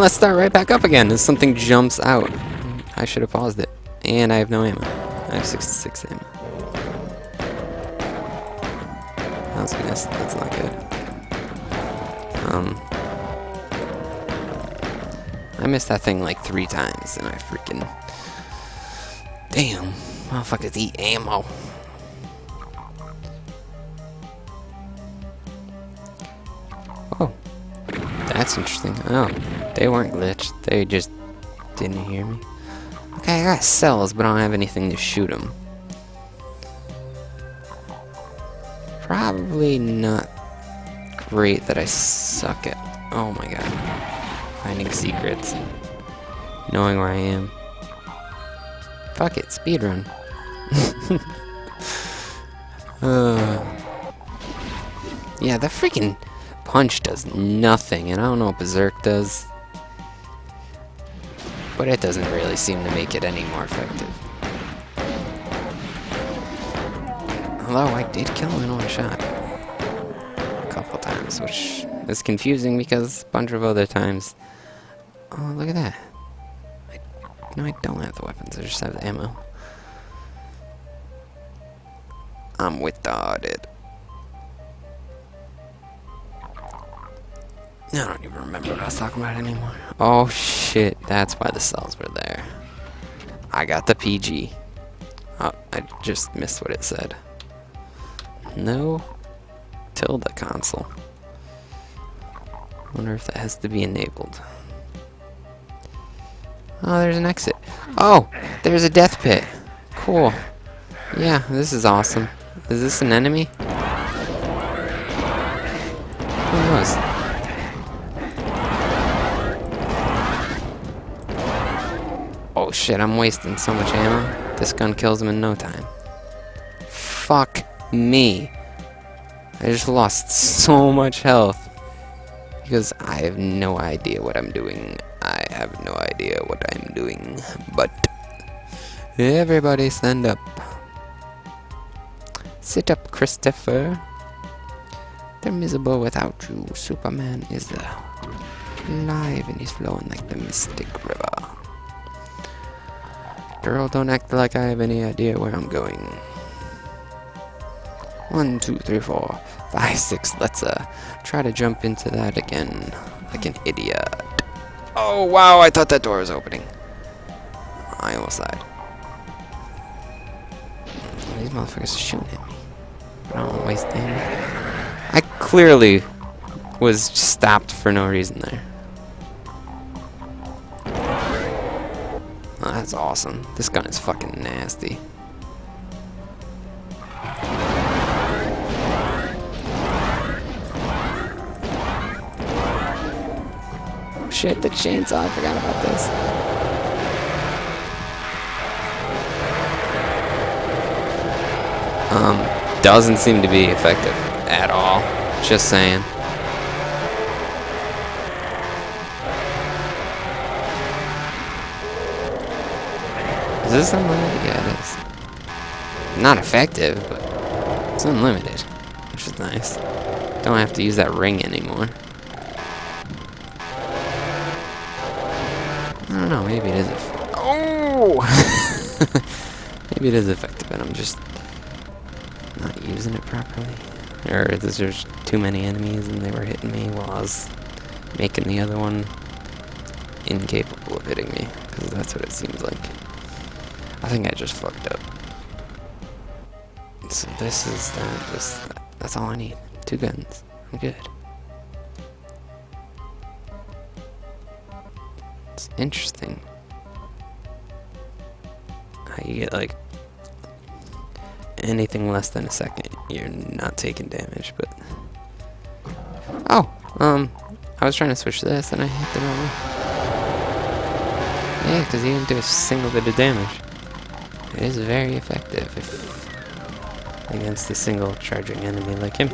Let's start right back up again as something jumps out. I should have paused it. And I have no ammo. I have 66 ammo. That was. That's not good. Um, I missed that thing like three times and I freaking... Damn. Motherfuckers eat ammo. Oh. That's interesting. Oh. They weren't glitched. They just didn't hear me. Okay, I got cells, but I don't have anything to shoot them. Probably not great that I suck at... Oh my god. Finding secrets and knowing where I am. Fuck it, speedrun. uh, yeah, the freaking punch does nothing, and I don't know what Berserk does. But it doesn't really seem to make it any more effective. Although I did kill him in one shot. A couple times, which is confusing because a bunch of other times... Oh, look at that. I, no, I don't have the weapons, I just have the ammo. I'm retarded. I don't even remember what I was talking about anymore. Oh shit, that's why the cells were there. I got the PG. Oh, I just missed what it said. No tilde console. Wonder if that has to be enabled. Oh, there's an exit. Oh, there's a death pit. Cool. Yeah, this is awesome. Is this an enemy? Oh shit, I'm wasting so much ammo. This gun kills him in no time. Fuck me. I just lost so much health. Because I have no idea what I'm doing. I have no idea what I'm doing. But everybody stand up. Sit up, Christopher. They're miserable without you. Superman is alive and he's flowing like the Mystic River. Girl, don't act like I have any idea where I'm going. One, two, three, four, five, six. Let's uh try to jump into that again like an idiot. Oh wow, I thought that door was opening. I almost died. These motherfuckers are shooting at me. But I don't want to waste ammo. I clearly was stopped for no reason there. That's awesome. This gun is fucking nasty. Shit, the chainsaw. I forgot about this. Um, doesn't seem to be effective at all. Just saying. Is this unlimited? Yeah, it is. Not effective, but it's unlimited, which is nice. Don't have to use that ring anymore. I don't know, maybe it is effective. Oh! maybe it is effective, and I'm just not using it properly. Or there's too many enemies and they were hitting me while I was making the other one incapable of hitting me. Because that's what it seems like. I think I just fucked up. So this is that. This, that's all I need. Two guns. I'm good. It's interesting. How you get like anything less than a second, you're not taking damage, but... Oh, um, I was trying to switch this and I hit the wrong one. Yeah, because he didn't do a single bit of damage. It is very effective against a single charging enemy like him.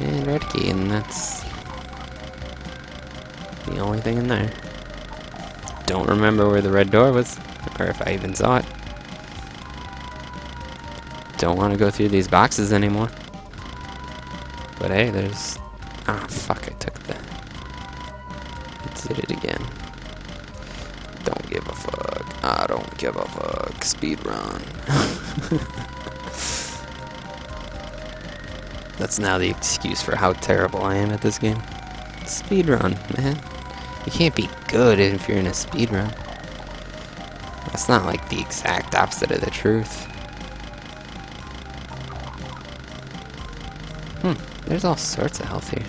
And red key, and that's the only thing in there. Don't remember where the red door was, or if I even saw it. Don't want to go through these boxes anymore. But hey, there's... Ah, fuck, I took the... Did it again. Don't give a fuck. I don't give a fuck. Speed run. That's now the excuse for how terrible I am at this game. Speed run, man. You can't be good if you're in a speed run. That's not like the exact opposite of the truth. Hmm, there's all sorts of health here.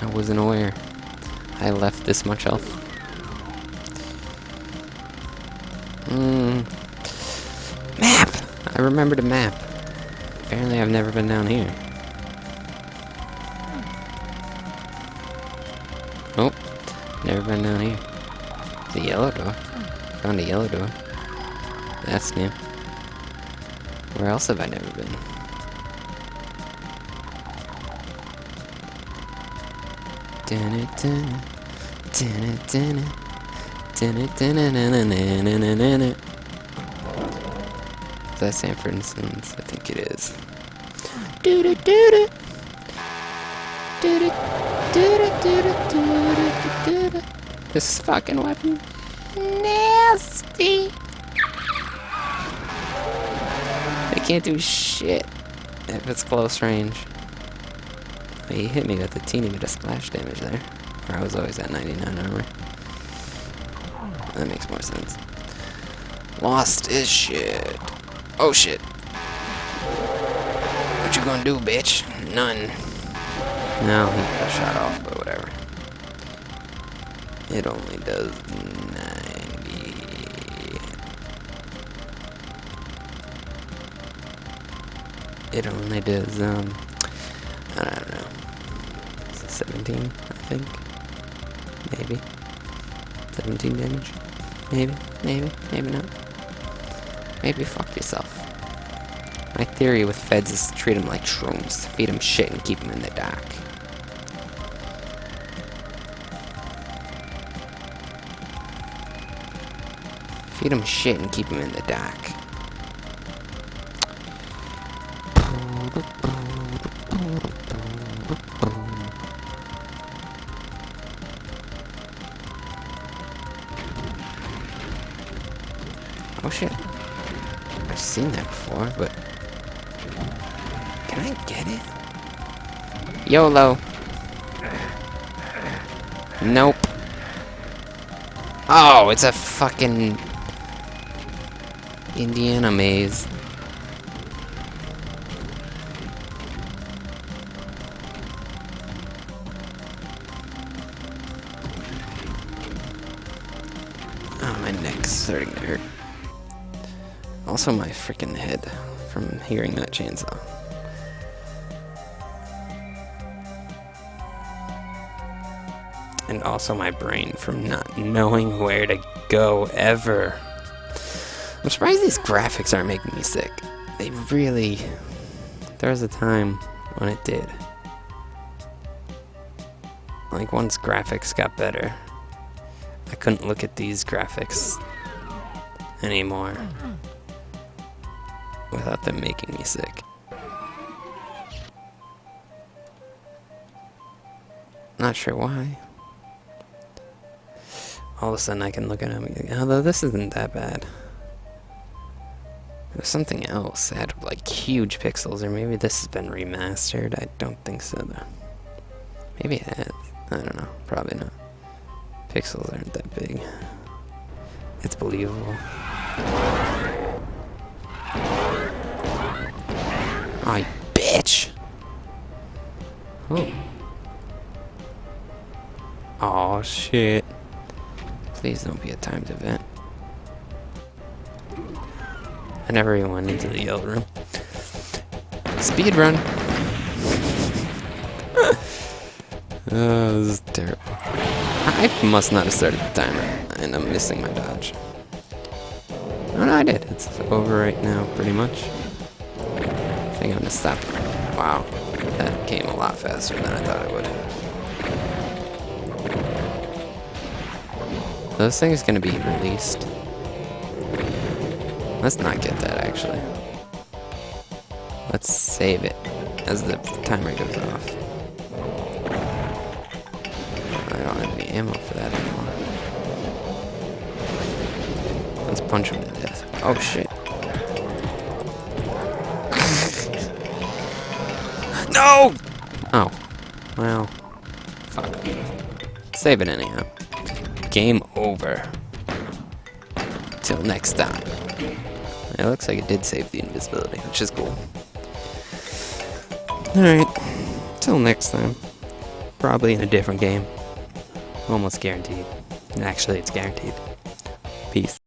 I wasn't aware. I left this much health. Hmm. Map! I remembered a map. Apparently I've never been down here. Oh, never been down here. The yellow door. Found a yellow door. That's new. Where else have I never been? Is that Sanford and Sons? I think it is. This fucking weapon. Nasty. They can't do shit if it's close range. He hit me with a teeny bit of splash damage there. Or I was always at 99 armor. That makes more sense. Lost his shit. Oh shit. What you gonna do, bitch? None. No, he got shot off, but whatever. It only does 90. It only does, um, I don't know. 17, I think. Maybe. 17 damage. Maybe, maybe, maybe not. Maybe fuck yourself. My theory with feds is treat them like shrooms. Feed them shit and keep them in the dark. Feed them shit and keep them in the dark. Shit. I've seen that before, but... Can I get it? YOLO. Nope. Oh, it's a fucking... Indiana maze. Oh, my neck's starting to hurt. Also my freaking head from hearing that chainsaw. And also my brain from not knowing where to go ever. I'm surprised these graphics aren't making me sick. They really... There was a time when it did. Like once graphics got better, I couldn't look at these graphics anymore without them making me sick. Not sure why. All of a sudden I can look at them although this isn't that bad. Was something else. It had like huge pixels, or maybe this has been remastered. I don't think so though. Maybe it has. I don't know. Probably not. Pixels aren't that big. It's believable. You bitch! Oh. Oh shit. Please don't be a timed event. I never even went into the yellow room. Speed run. oh, this is terrible. I must not have started the timer, and I'm missing my dodge. Oh no, I did. It's over right now, pretty much. I think I'm gonna stop. Wow, that came a lot faster than I thought it would. Those things gonna be released. Let's not get that, actually. Let's save it as the timer goes off. I don't have any ammo for that anymore. Let's punch him to death. Oh shit. No! Oh. Well. Fuck. Save it anyhow. Game over. Till next time. It looks like it did save the invisibility, which is cool. Alright. Till next time. Probably in a different game. Almost guaranteed. Actually, it's guaranteed. Peace.